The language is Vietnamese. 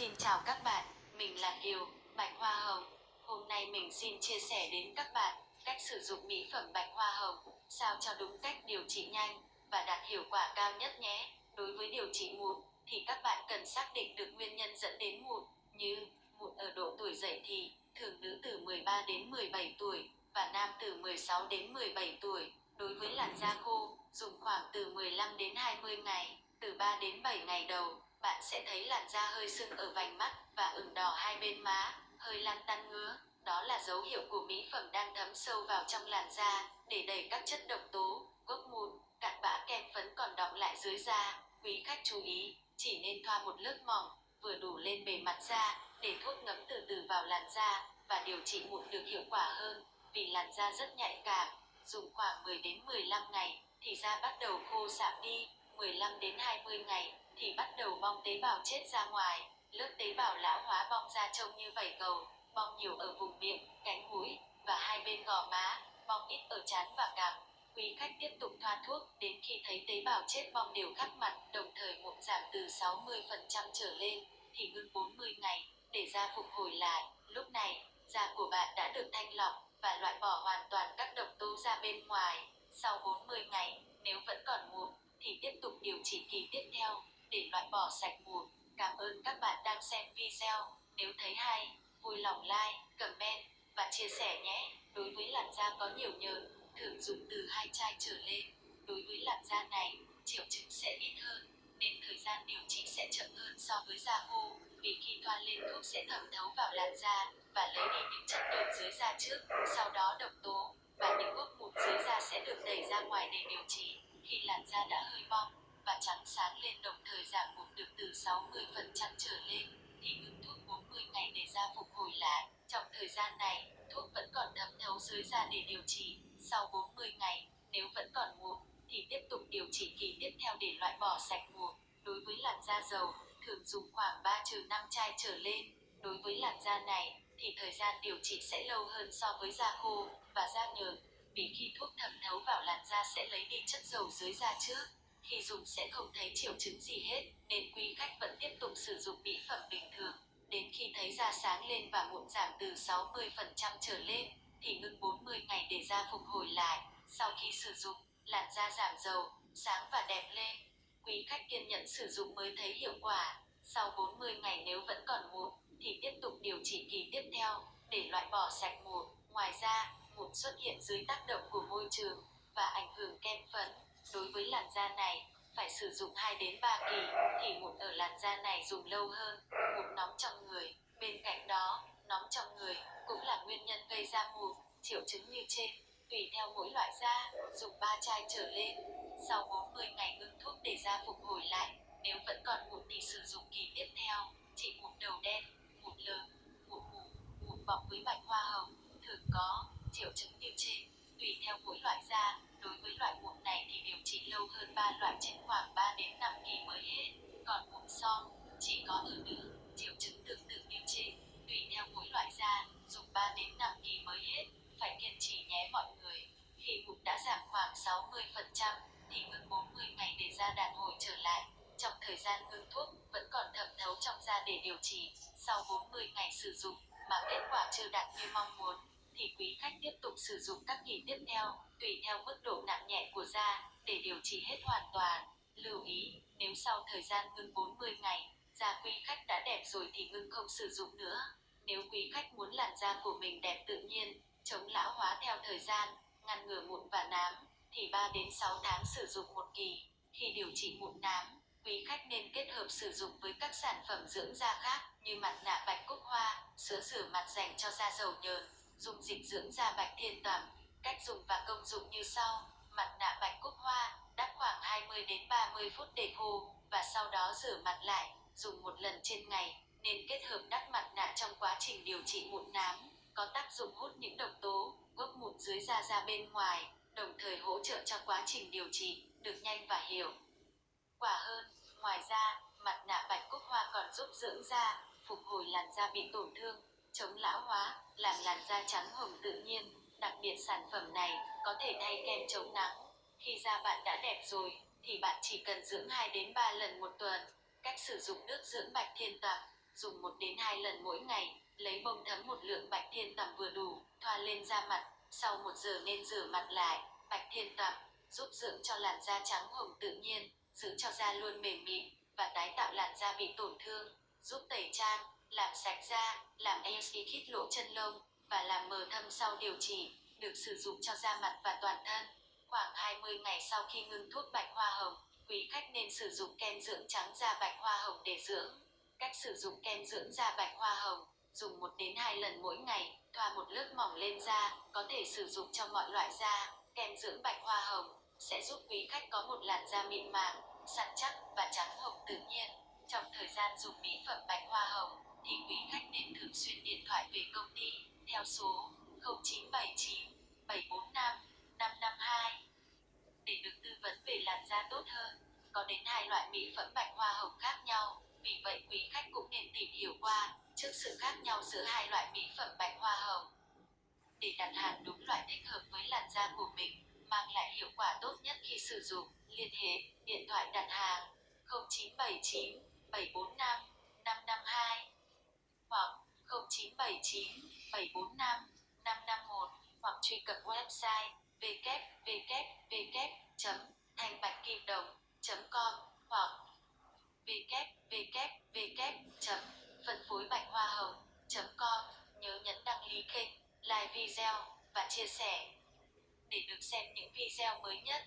Xin chào các bạn, mình là Kiều, Bạch Hoa Hồng. Hôm nay mình xin chia sẻ đến các bạn cách sử dụng mỹ phẩm Bạch Hoa Hồng sao cho đúng cách điều trị nhanh và đạt hiệu quả cao nhất nhé. Đối với điều trị mụn thì các bạn cần xác định được nguyên nhân dẫn đến mụn như mụn ở độ tuổi dậy thì, thường nữ từ 13 đến 17 tuổi và nam từ 16 đến 17 tuổi. Đối với làn da khô, dùng khoảng từ 15 đến 20 ngày, từ 3 đến 7 ngày đầu, bạn sẽ thấy làn da hơi sưng ở vành mắt và ửng đỏ hai bên má, hơi lăn tăn ngứa. Đó là dấu hiệu của mỹ phẩm đang thấm sâu vào trong làn da để đẩy các chất độc tố, gốc mụn, cặn bã kem phấn còn đọng lại dưới da. Quý khách chú ý, chỉ nên thoa một lớp mỏng, vừa đủ lên bề mặt da để thuốc ngấm từ từ vào làn da và điều trị mụn được hiệu quả hơn vì làn da rất nhạy cảm. Dùng khoảng 10 đến 15 ngày thì da bắt đầu khô sạm đi, 15 đến 20 ngày thì bắt đầu bong tế bào chết ra ngoài, lớp tế bào lão hóa bong ra trông như vảy cầu, bong nhiều ở vùng miệng, cánh mũi và hai bên gò má, bong ít ở trán và cằm. Quý khách tiếp tục thoa thuốc đến khi thấy tế bào chết bong đều khắp mặt, đồng thời mụn giảm từ 60% trở lên thì ngưng 40 ngày để da phục hồi lại. Lúc này, da của bạn đã được thanh lọc và loại bỏ hoàn toàn các độc tố ra bên ngoài. Sau 40 ngày, nếu vẫn còn mụn thì tiếp tục điều trị kỳ tiếp theo để loại bỏ sạch mụn. Cảm ơn các bạn đang xem video. Nếu thấy hay, vui lòng like, comment và chia sẻ nhé. Đối với làn da có nhiều nhờn, thường dùng từ hai chai trở lên. Đối với làn da này, triệu chứng sẽ ít hơn, nên thời gian điều trị sẽ chậm hơn so với da khô. Vì khi thoa lên thuốc sẽ thẩm thấu vào làn da và lấy đi những chất nhờn dưới da trước, sau đó độc tố và những gốc mụn dưới da sẽ được đẩy ra ngoài để điều trị. Khi làn da đã hơi bong và trắng sáng lên đồng thời giảm mụn được từ 60% trở lên thì ngừng thuốc 40 ngày để da phục hồi lại. Trong thời gian này, thuốc vẫn còn thấm thấu dưới da để điều trị. Sau 40 ngày, nếu vẫn còn mụn thì tiếp tục điều trị kỳ tiếp theo để loại bỏ sạch mụn. Đối với làn da dầu, thường dùng khoảng 3 trừ 5 chai trở lên. Đối với làn da này thì thời gian điều trị sẽ lâu hơn so với da khô và da nhờn vì khi thuốc thẩm thấu vào làn da sẽ lấy đi chất dầu dưới da trước. Khi dùng sẽ không thấy triệu chứng gì hết, nên quý khách vẫn tiếp tục sử dụng mỹ phẩm bình thường. Đến khi thấy da sáng lên và mụn giảm từ 60% trở lên, thì ngưng 40 ngày để da phục hồi lại. Sau khi sử dụng, làn da giảm dầu, sáng và đẹp lên. Quý khách kiên nhẫn sử dụng mới thấy hiệu quả. Sau 40 ngày nếu vẫn còn mụn, thì tiếp tục điều trị kỳ tiếp theo để loại bỏ sạch mụn. Ngoài ra, mụn xuất hiện dưới tác động của môi trường và ảnh hưởng kem phấn. Đối với làn da này, phải sử dụng 2 đến 3 kỳ thì mụn ở làn da này dùng lâu hơn, mụn nóng trong người. Bên cạnh đó, nóng trong người cũng là nguyên nhân gây ra mụn, triệu chứng như trên. Tùy theo mỗi loại da, dùng 3 chai trở lên. Sau 40 ngày ngưng thuốc để da phục hồi lại, nếu vẫn còn mụn thì sử dụng kỳ tiếp theo. Trị mụn đầu đen, mụn lớn, mụn mù, mụn bọc với bạch hoa hồng thường có triệu chứng như trên. Tùy theo mỗi loại da, đối với loại mụn này thì điều trị lâu hơn 3 loại trên khoảng 3 đến 5 kỳ mới hết. Còn mụn son chỉ có ở nữ, triệu chứng tương tự như trên. Tùy theo mỗi loại da, dùng 3 đến 5 kỳ mới hết. Phải kiên trì nhé mọi người. Khi mụn đã giảm khoảng 60% thì ngừng 40 ngày để da đàn hồi trở lại. Trong thời gian ngưng thuốc vẫn còn thẩm thấu trong da để điều trị. Sau 40 ngày sử dụng mà kết quả chưa đạt như mong muốn thì quý khách tiếp tục sử dụng các kỳ tiếp theo, tùy theo mức độ nặng nhẹ của da, để điều trị hết hoàn toàn. Lưu ý, nếu sau thời gian ngưng 40 ngày, da quý khách đã đẹp rồi thì ngưng không sử dụng nữa. Nếu quý khách muốn làn da của mình đẹp tự nhiên, chống lão hóa theo thời gian, ngăn ngừa mụn và nám, thì 3 đến 6 tháng sử dụng một kỳ. Khi điều trị mụn nám, quý khách nên kết hợp sử dụng với các sản phẩm dưỡng da khác như mặt nạ bạch cúc hoa, sữa rửa mặt dành cho da dầu nhờn, dùng dịch dưỡng da bạch thiên tẩm. Cách dùng và công dụng như sau. Mặt nạ bạch cúc hoa, đắp khoảng 20 đến 30 phút để khô và sau đó rửa mặt lại, dùng một lần trên ngày. Nên kết hợp đắp mặt nạ trong quá trình điều trị mụn nám, có tác dụng hút những độc tố, gốc mụn dưới da ra bên ngoài, đồng thời hỗ trợ cho quá trình điều trị được nhanh và hiệu quả hơn. Ngoài ra, mặt nạ bạch cúc hoa còn giúp dưỡng da, phục hồi làn da bị tổn thương, chống lão hóa, làm làn da trắng hồng tự nhiên. Đặc biệt sản phẩm này có thể thay kem chống nắng. Khi da bạn đã đẹp rồi, thì bạn chỉ cần dưỡng 2 đến 3 lần một tuần. Cách sử dụng nước dưỡng bạch thiên tẩm dùng 1 đến 2 lần mỗi ngày, lấy bông thấm một lượng bạch thiên tầm vừa đủ, thoa lên da mặt, sau 1 giờ nên rửa mặt lại, bạch thiên tầm giúp dưỡng cho làn da trắng hồng tự nhiên, giữ cho da luôn mềm mịn và tái tạo làn da bị tổn thương, giúp tẩy trang, làm sạch da, làm e khít lỗ chân lông và làm mờ thâm sau điều trị, được sử dụng cho da mặt và toàn thân. Khoảng 20 ngày sau khi ngưng thuốc bạch hoa hồng, quý khách nên sử dụng kem dưỡng trắng da bạch hoa hồng để dưỡng. Cách sử dụng kem dưỡng da bạch hoa hồng, dùng 1 đến 2 lần mỗi ngày, thoa một lớp mỏng lên da, có thể sử dụng cho mọi loại da. Kem dưỡng bạch hoa hồng sẽ giúp quý khách có một làn da mịn màng, săn chắc và trắng hồng tự nhiên. Trong thời gian dùng mỹ phẩm bạch hoa hồng, thì quý khách nên thường xuyên điện thoại về công ty theo số 0979 745 552 để được tư vấn về làn da tốt hơn. Có đến hai loại mỹ phẩm bạch hoa hồng khác nhau, vì vậy quý khách cũng nên tìm hiểu qua trước sự khác nhau giữa hai loại mỹ phẩm bạch hoa hồng. Để đặt hàng đúng loại thích hợp với làn da của mình, mang lại hiệu quả tốt nhất khi sử dụng, liên hệ điện thoại đặt hàng 0979 745 552 hoặc 0979 745 551 hoặc truy cập website www.thanhbạch.com hoặc www.phân phối bạch hoa hồng.com Nhớ nhấn đăng ký kênh, like video và chia sẻ để được xem những video mới nhất.